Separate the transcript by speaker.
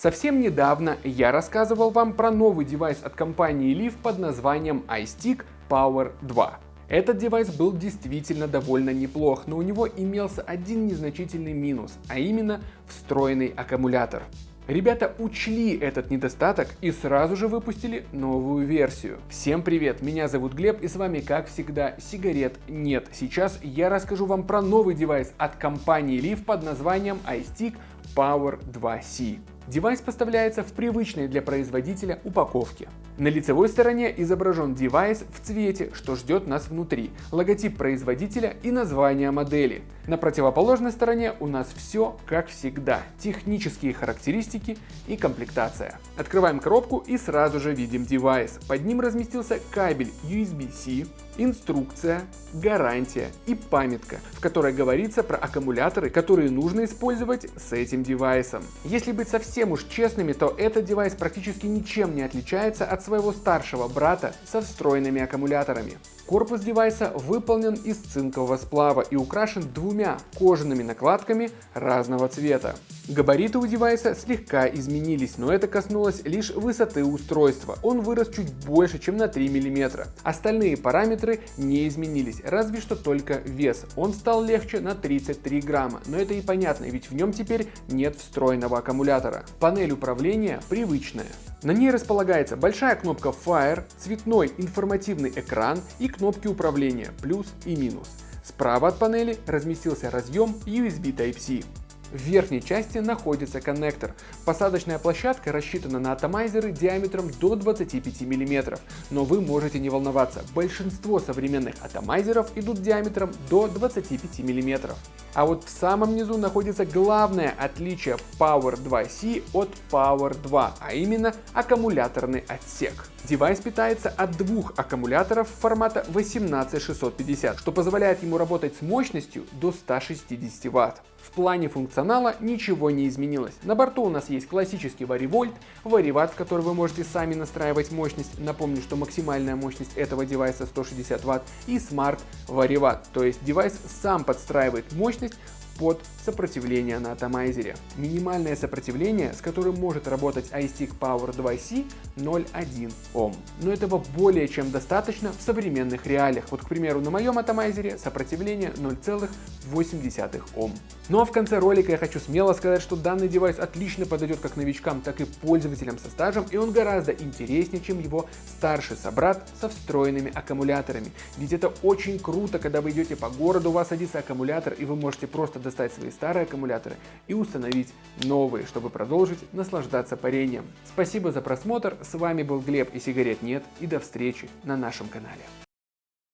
Speaker 1: Совсем недавно я рассказывал вам про новый девайс от компании Leaf под названием iStick Power 2. Этот девайс был действительно довольно неплох, но у него имелся один незначительный минус, а именно встроенный аккумулятор. Ребята учли этот недостаток и сразу же выпустили новую версию. Всем привет, меня зовут Глеб и с вами как всегда сигарет нет. Сейчас я расскажу вам про новый девайс от компании Leaf под названием iStick Power 2C. Девайс поставляется в привычной для производителя упаковке. На лицевой стороне изображен девайс в цвете, что ждет нас внутри, логотип производителя и название модели. На противоположной стороне у нас все как всегда, технические характеристики и комплектация. Открываем коробку и сразу же видим девайс. Под ним разместился кабель USB-C, инструкция, гарантия и памятка, в которой говорится про аккумуляторы, которые нужно использовать с этим девайсом. Если быть совсем уж честными, то этот девайс практически ничем не отличается от своего старшего брата со встроенными аккумуляторами. Корпус девайса выполнен из цинкового сплава и украшен двумя кожаными накладками разного цвета. Габариты у девайса слегка изменились, но это коснулось лишь высоты устройства. Он вырос чуть больше, чем на 3 мм. Остальные параметры не изменились, разве что только вес. Он стал легче на 33 грамма, но это и понятно, ведь в нем теперь нет встроенного аккумулятора. Панель управления привычная. На ней располагается большая кнопка Fire, цветной информативный экран и кнопки управления плюс и минус. Справа от панели разместился разъем USB Type-C. В верхней части находится коннектор. Посадочная площадка рассчитана на атомайзеры диаметром до 25 мм, но вы можете не волноваться, большинство современных атомайзеров идут диаметром до 25 мм. А вот в самом низу находится главное отличие Power 2C от Power 2, а именно аккумуляторный отсек. Девайс питается от двух аккумуляторов формата 18650, что позволяет ему работать с мощностью до 160 Вт. В плане функционала ничего не изменилось. На борту у нас есть классический варивольт, вариват, в который вы можете сами настраивать мощность. Напомню, что максимальная мощность этого девайса 160 Вт и Smart вариват, то есть девайс сам подстраивает мощность 20 под сопротивление на атомайзере. Минимальное сопротивление, с которым может работать iStick Power 2C 0,1 Ом. Но этого более чем достаточно в современных реалиях. Вот, к примеру, на моем атомайзере сопротивление 0,8 Ом. Ну а в конце ролика я хочу смело сказать, что данный девайс отлично подойдет как новичкам, так и пользователям со стажем, и он гораздо интереснее, чем его старший собрат со встроенными аккумуляторами. Ведь это очень круто, когда вы идете по городу, у вас садится аккумулятор, и вы можете просто достать свои старые аккумуляторы и установить новые, чтобы продолжить наслаждаться парением. Спасибо за просмотр, с вами был Глеб и сигарет нет, и до встречи на нашем канале.